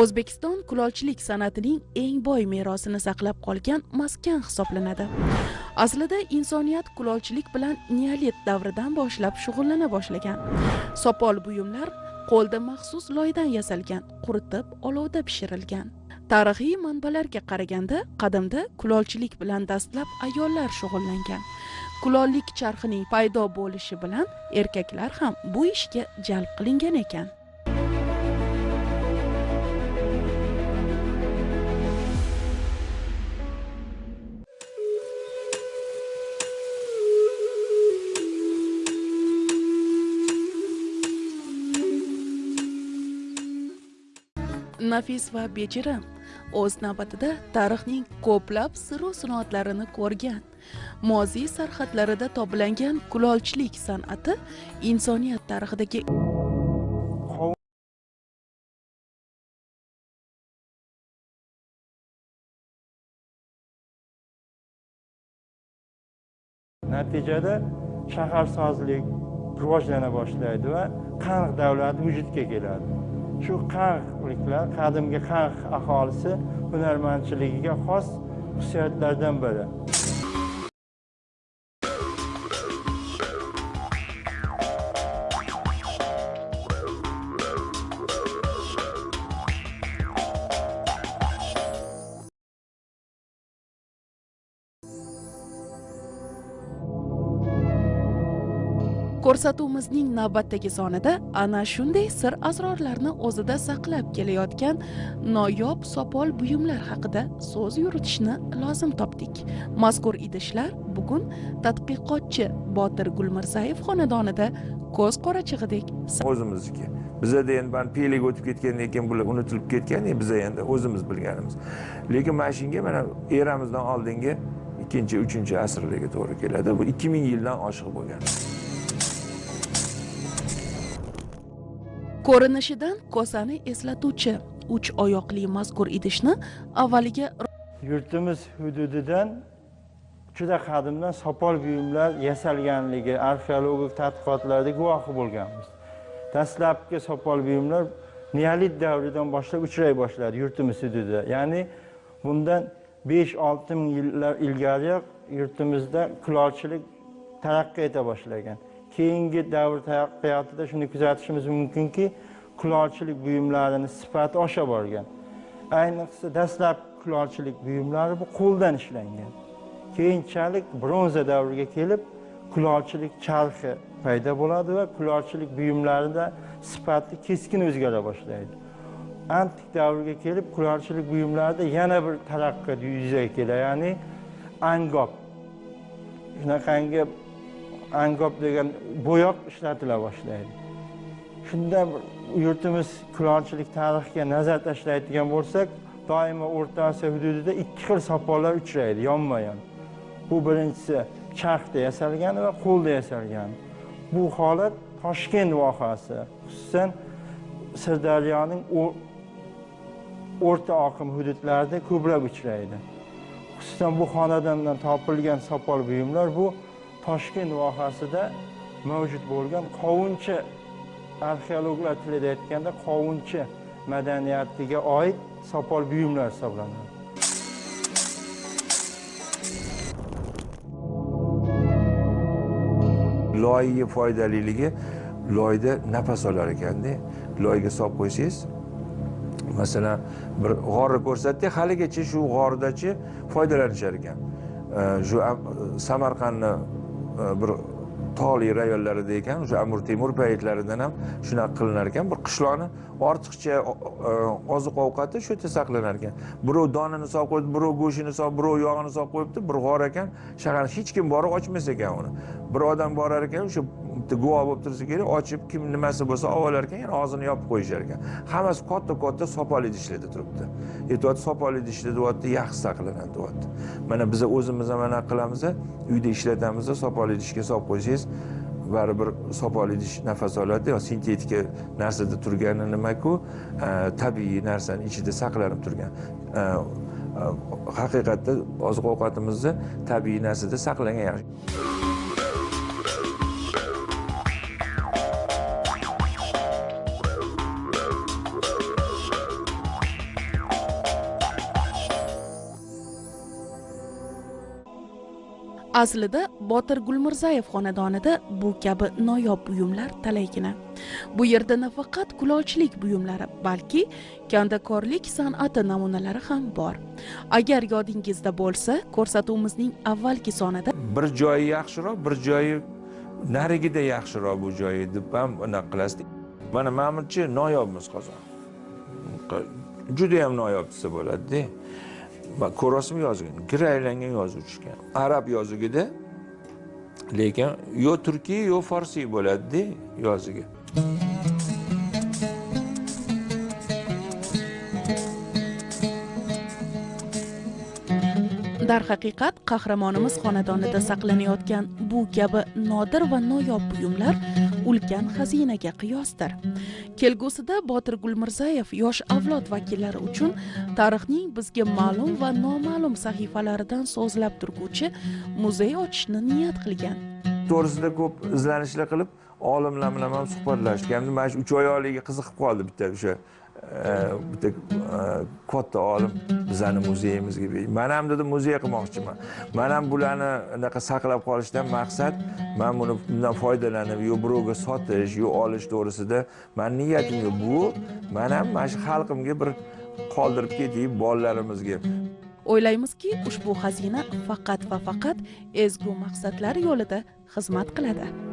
o'zbekiston kulolchilik san'atining eng boy merosini saqlab qolgan maskan hisoblanadi. Aslida insoniyat kulolchilik bilan neolit davridan boshlab shug'ullana boshlagan. Sopol buyumlar qo'lda maxsus loydan yasalgan quritib olovda pishirilgan. Tarixiy manbalarga qaraganda qadimda kulolchilik bilan dastlab ayollar shug'ullangan. Kulollik charxining paydo bo'lishi bilan erkaklar ham bu ishga jalb qilingan ekan. Nafis va bejirim o'z navbatida tarixning ko'plab siru sinoatlarini ko'rgan moziy sarhadlarida toblangan kulolchilik san'ati insoniyat tarixidagi natijada shaharsozlik rivojlana boshlaydi va qaniq davlati vujudga keladi. Shu qarqliklar qadimgi qarq aholisi hunarmandchiligiga xos xususiyatlardan biri. Ko'rsatuvimizning navbatdagi sonida ana shunday sir asrorlarni o'zida saqlab kelayotgan noyob sopol buyumlar haqida so'z yuritishni lozim topdik. Mazkur idishlar bugun tadqiqotchi botir gulmirzayev xonadonida ko'z qorachig'idek o'zimizniki. Bizada endi mana piylik o'tib ketgandan keyin bular unutilib ketgan biza endi o'zimiz bilganimiz. Lekin mana shunga mana eramizdan oldingi ikkinchi uchinchi asrlarga to'g'ri keladi. Bu ikki ming yildan oshiq bo'lgan. Ko'rinishidan kosani eslatuvchi uch oyoqli mazkur idishni avvaliga yurtimiz hududidan juda qadimdan sopol buyumlar yasalganligi arxeologik tadqiqotlarda guvohi bo'lganmiz. Dastlabki sopol buyumlar neolit davridan boshlab uchray boshladi yurtimiz hududida. Ya'ni bundan besh olti ming yillar ilgariyoq yurtimizda kulolchilik taraqqiy eta boshlagan. Keyingi davr taraqqiyotida shuni kuzatishimiz mumkinki kulolchilik buyumlarini sifati osha borgan. Ayniqsa dastlab kulolchilik buyumlari bu qo'ldan ishlangan. Keyinchalik bronza davriga kelib kulolchilik charxi paydo bo'ladi va kulolchilik buyumlarida sifati keskin o'zgara boshlaydi. Antik davrga kelib kulolchilik buyumlarida yana bir taraqqiyot yuzaga keladi ya'ni angob shunaqangi angob degan bo'yoq ishlatila boshlaydi. Shunda yurtimiz kulonchilik tarixiga nazar tashlaydigan bo'lsak doimo o'rta osiyo hududida ikki xil sopollar uchraydi yonma yon bu birinchisi charxda yasalgani va qo'lda yasalgani bu holat toshkent vohasi xususan sirdaryoning o'rta oqim hududlarida ko'plab uchraydi. Xususan bu xonadondan topilgan sopol buyumlar bu toshkent vohasida mavjud bo'lgan qovunchi arxeologlar tilida aytganda qovunchi madaniyatiga oid sopol buyumlar hisoblanadi. Loyni foydaliligi loyda nafas olar ekanda. Loyga solib qo'ysangiz masalan bir g'orni ko'rsatdik haligacha shu g'ordachi foydalanishar ekan. Shu samarqandni Э, bir tog'li rayonlarida ekan o'sha amir temur paytlaridan ham shunaqa qilinar ekan. Bir qishloqni ortiqcha e, oziq ovqati shu yerda saqlanar ekan. Birov donini solib qo'yibdi birov go'shtini solib birov yog'ini solib qo'yibdi bir g'or ekan. Shaharni hech kim borib ochmas ekan uni. Bir odam borar ekan o'sha bitta guvoh bo'lib tursa kerak ochib kim nimasi bo'lsa olib olar ekan yana og'zini yopib qo'yishar ekan hammasi katta katta sopol idishlarda turibdi. E, Aytyapti sopol idishda deyapti yaxshi saqlanadi deyapti. Mana biza o'zimiz ham mana qilamiz uyda ishlatamiz sopol idishga solib qo'ysangiz baribir sopol idish nafas oladi. Yo sintetika narsada turgani nimaku? E, tabiiy narsani ichida saqlanib turgan. E, haqiqatda oziq ovqatimizni tabiiy narsada saqlangan yaxshi. Aslida botir gulmirzayev xonadonida bu kabi noyob buyumlar talaygina. Bu yerda nafaqat kulolchilik buyumlari balki kandakorlik san'ati namunalari ham bor. Agar yodingizda bo'lsa ko'rsatuvimizning avvalgi sonida bir joyi yaxshiroq bir joyi narigida yaxshiroq bu joyi deb ham anaqa qilasiz mana manimcha noyobmiz qozon. Judayam noyob desa bo'ladida ko'ryapsizmi yozgan gir aylangan yozuv tushgan arab yozugida lekin yo turkiy yo forsiy bo'ladida yozigi. Darhaqiqat qahramonimiz xonadonida saqlanayotgan bu kabi nodir va noyob buyumlar ulkan xazinaga qiyosdir. Kelgusida botir gulmirzayev yosh avlod vakillari uchun tarixning bizga ma'lum va noma'lum sahifalaridan so'zlab turguvchi muzey ochishni niyat qilgan. To'g'risida ko'p izlanishlar qilib olimlar bilan ham suhbatlashgan mana shu uch oyoqliga qiziqib qoldi bitta o'sha bitta e, katta olim bizani muzeyimizga man ham dedi muzey qilmoqchiman. Man ham bularni anaqa saqlab qolishdan maqsad man buni bundan foydalanib yo birovga sotish yo olish to'g'risida mani niyatim yo'q. Bu man ham mana shu xalqimga bir qoldirib ketay bolalarimizga. O'ylaymizki ushbu xazina faqat va faqat ezgu maqsadlar yo'lida xizmat qiladi.